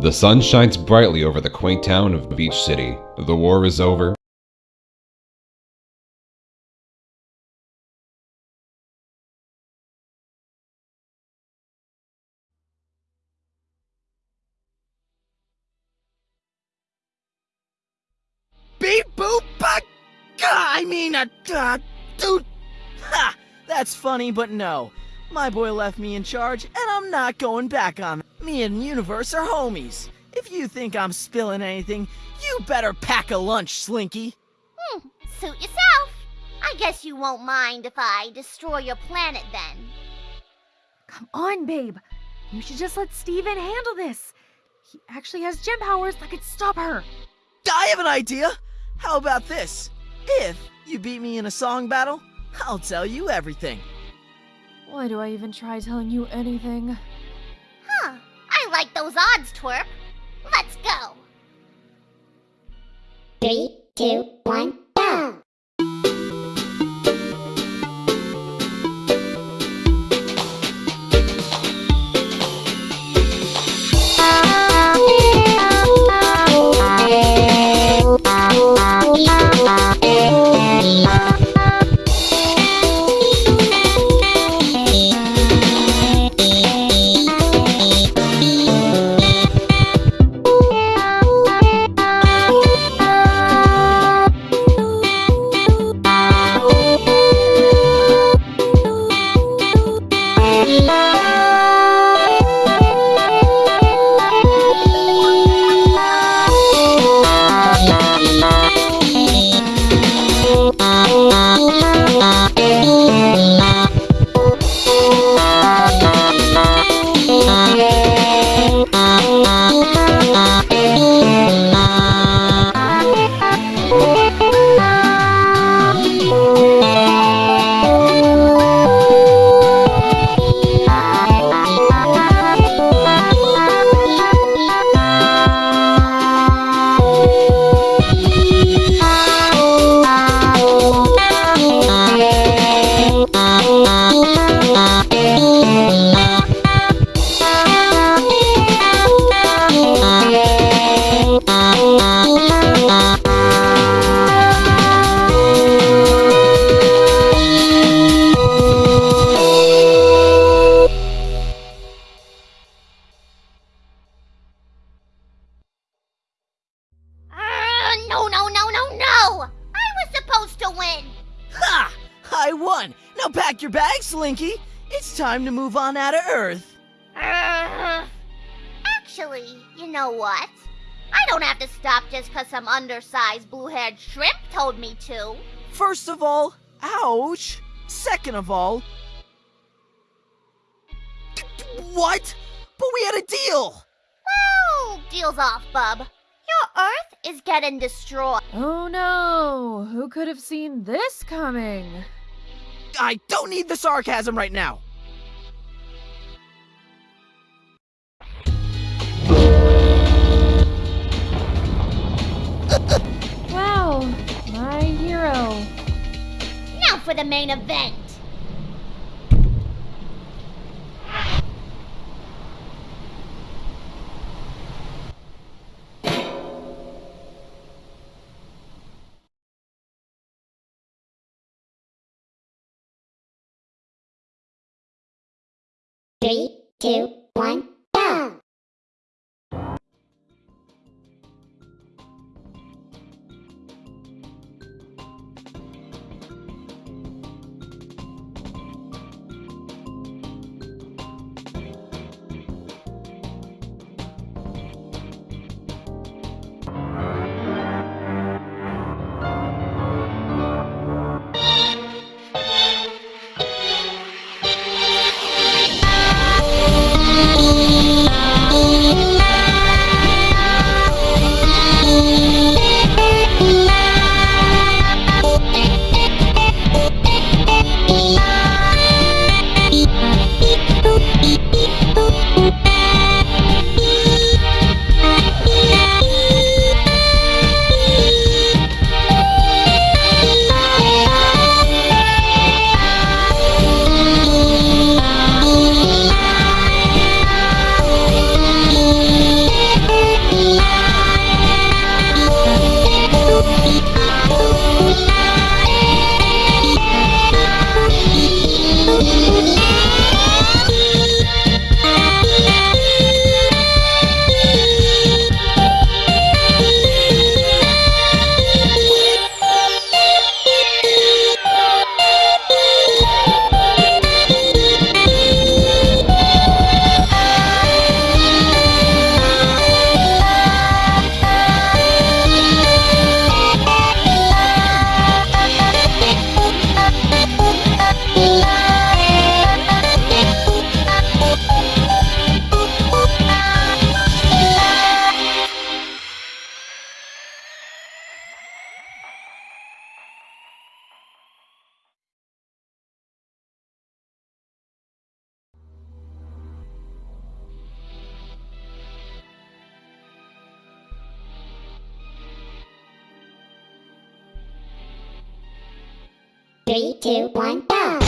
The sun shines brightly over the quaint town of Beach City. The war is over. Beep boop buck. I mean, uh, uh, dude. Ha! That's funny, but no. My boy left me in charge, and I'm not going back on it. Me and Universe are homies. If you think I'm spilling anything, you better pack a lunch, Slinky. Hmm, suit yourself. I guess you won't mind if I destroy your planet then. Come on, babe. You should just let Steven handle this. He actually has gem powers that could stop her. I have an idea. How about this? If you beat me in a song battle, I'll tell you everything. Why do I even try telling you anything? Huh, I like those odds, twerp. Let's go. Three, two, one, go! I won. Now pack your bags, Slinky. It's time to move on out of Earth. Uh, actually, you know what? I don't have to stop just 'cause some undersized blue-haired shrimp told me to. First of all, ouch. Second of all, what? But we had a deal. Well, deal's off, bub. Your Earth is getting destroyed. Oh no! Who could have seen this coming? I don't need the sarcasm right now. Wow, my hero. Now for the main event. Three, two, one, Three, two, one, go.